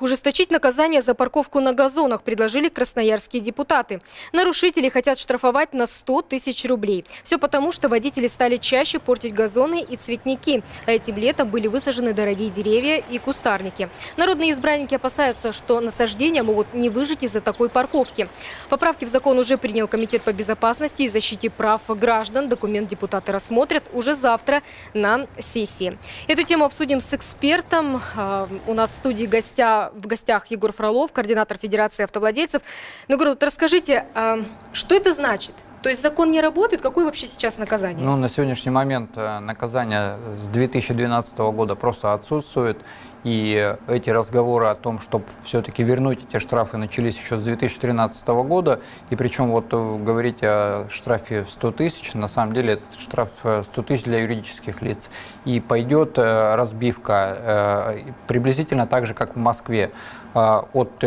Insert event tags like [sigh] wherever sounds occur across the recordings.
Ужесточить наказание за парковку на газонах предложили красноярские депутаты. Нарушители хотят штрафовать на 100 тысяч рублей. Все потому, что водители стали чаще портить газоны и цветники. А этим летом были высажены дорогие деревья и кустарники. Народные избранники опасаются, что насаждения могут не выжить из-за такой парковки. Поправки в закон уже принял Комитет по безопасности и защите прав граждан. Документ депутаты рассмотрят уже завтра на сессии. Эту тему обсудим с экспертом. А, у нас в студии гостя в гостях Егор Фролов, координатор Федерации автовладельцев. Ну, Егор, вот расскажите, а, что это значит? То есть закон не работает? Какое вообще сейчас наказание? Ну, на сегодняшний момент э, наказание с 2012 года просто отсутствует. И эти разговоры о том, чтобы все-таки вернуть эти штрафы, начались еще с 2013 года. И причем вот э, говорить о штрафе в 100 тысяч, на самом деле этот штраф 100 э, тысяч для юридических лиц. И пойдет разбивка приблизительно так же, как в Москве, от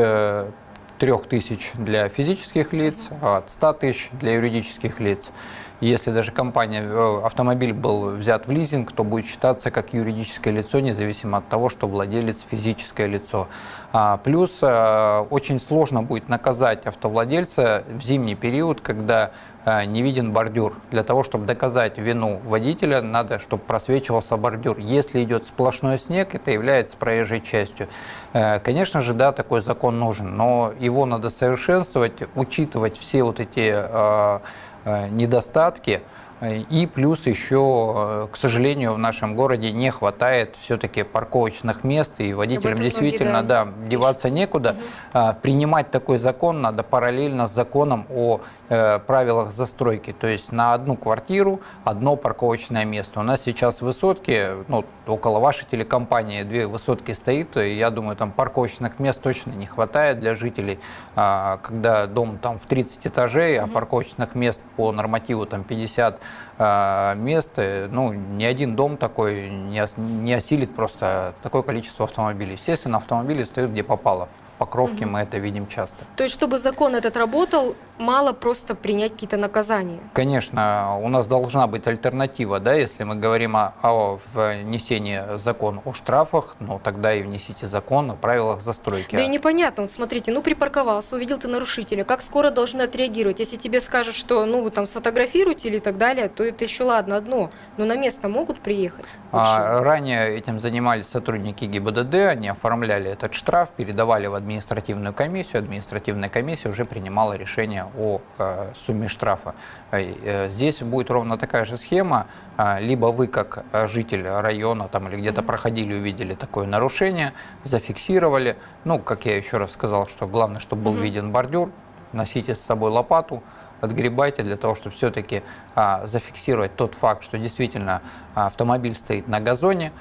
3 тысяч для физических лиц, а от 100 тысяч для юридических лиц. Если даже компания, э, автомобиль был взят в лизинг, то будет считаться как юридическое лицо, независимо от того, что владелец физическое лицо. А, плюс э, очень сложно будет наказать автовладельца в зимний период, когда не виден бордюр. Для того, чтобы доказать вину водителя, надо, чтобы просвечивался бордюр. Если идет сплошной снег, это является проезжей частью. Конечно же, да, такой закон нужен, но его надо совершенствовать, учитывать все вот эти Э, недостатки. И плюс еще, э, к сожалению, в нашем городе не хватает все-таки парковочных мест, и водителям действительно да, деваться некуда. Угу. Принимать такой закон надо параллельно с законом о Э, правилах застройки. То есть на одну квартиру одно парковочное место. У нас сейчас высотки, ну, около вашей телекомпании две высотки стоит, и я думаю, там парковочных мест точно не хватает для жителей. А, когда дом там в 30 этажей, а парковочных мест по нормативу там 50 а, мест, э, ну, ни один дом такой не осилит просто такое количество автомобилей. Естественно, автомобили стоят где попало. В Покровке угу. мы это видим часто. То есть, чтобы закон этот работал, мало просто принять какие-то наказания? Конечно, у нас должна быть альтернатива, да, если мы говорим о, о внесении закона о штрафах, ну тогда и внесите закон о правилах застройки. Да и непонятно, вот смотрите, ну припарковался, увидел ты нарушителя, как скоро должны отреагировать? Если тебе скажут, что ну вы там сфотографируете или так далее, то это еще ладно одно, но на место могут приехать? А, ранее этим занимались сотрудники ГИБДД, они оформляли этот штраф, передавали в административную комиссию, административная комиссия уже принимала решение о э, сумме штрафа. Э, здесь будет ровно такая же схема, а, либо вы как житель района там, или где-то проходили, увидели такое нарушение, зафиксировали, ну, как я еще раз сказал, что главное, чтобы был виден бордюр, носите с собой лопату, отгребайте для того, чтобы все-таки а, зафиксировать тот факт, что действительно а, автомобиль стоит на газоне,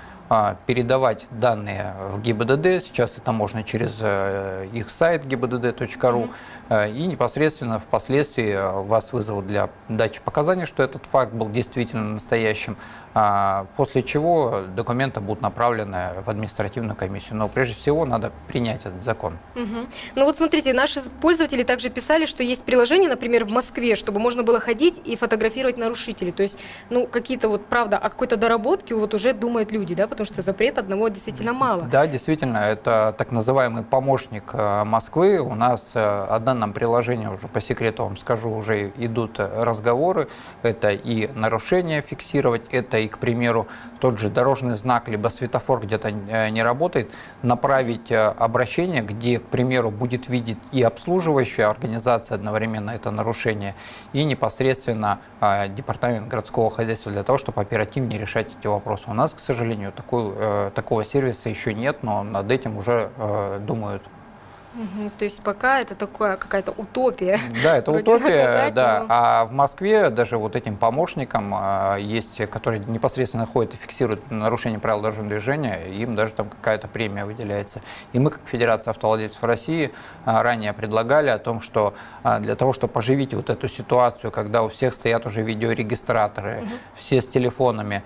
передавать данные в ГИБДД. Сейчас это можно через э, их сайт gibdd.ru. Mm-hmm. И непосредственно впоследствии э, вас вызовут для дачи показаний, что этот факт был действительно настоящим. А, после чего документы будут направлены в административную комиссию. Но прежде всего надо принять этот закон. Угу. Ну вот смотрите, наши пользователи также писали, что есть приложение, например, в Москве, чтобы можно было ходить и фотографировать нарушителей. То есть, ну, какие-то вот, правда, о какой-то доработке вот уже думают люди, да, потому что запрет одного действительно мало. Да, действительно, это так называемый помощник э, Москвы. У нас э, о данном приложении, уже по секрету вам скажу, уже идут разговоры. Это и нарушения фиксировать, это и, к примеру, тот же дорожный знак, либо светофор где-то э, не работает, направить э, обращение, где, к примеру, будет видеть и обслуживающая организация одновременно это нарушение, и непосредственно э, департамент городского хозяйства для того, чтобы оперативнее решать эти вопросы. У нас, к сожалению, такой, такого сервиса еще нет, но над этим уже думают. Угу, то есть пока это такое какая-то утопия. [laughs] Да, это утопия, наказать, да. Но... А в Москве даже вот этим помощникам а, есть, которые непосредственно ходят и фиксируют нарушение правил дорожного движения, им даже там какая-то премия выделяется. И мы, как Федерация автовладельцев России, а, ранее предлагали о том, что а, для того, чтобы поживить вот эту ситуацию, когда у всех стоят уже видеорегистраторы, угу. все с телефонами,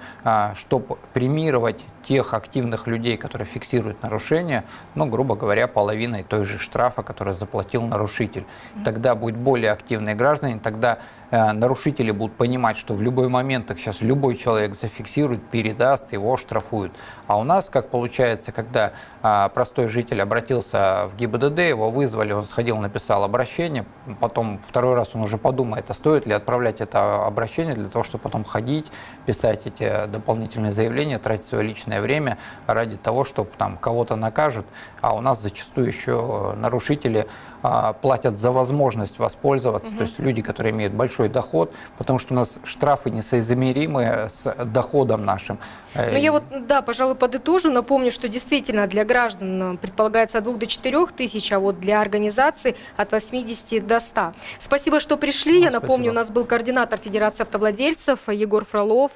чтобы премировать тех активных людей, которые фиксируют нарушения, ну, грубо говоря, половиной той же штрафа, который заплатил нарушитель. Тогда будет более активные граждане, тогда нарушители будут понимать, что в любой момент их сейчас любой человек зафиксирует, передаст, его штрафуют. А у нас, как получается, когда а, простой житель обратился в ГИБДД, его вызвали, он сходил, написал обращение, потом второй раз он уже подумает, а стоит ли отправлять это обращение для того, чтобы потом ходить, писать эти дополнительные заявления, тратить свое личное время ради того, чтобы там кого-то накажут, а у нас зачастую еще нарушители платят за возможность воспользоваться, угу. то есть люди, которые имеют большой доход, потому что у нас штрафы несоизмеримые с доходом нашим. Ну я вот, да, пожалуй, подытожу, напомню, что действительно для граждан предполагается от 2 до 4 тысяч, а вот для организаций от 80 до 100. Спасибо, что пришли. Ну, я напомню, спасибо. у нас был координатор Федерации автовладельцев Егор Фролов.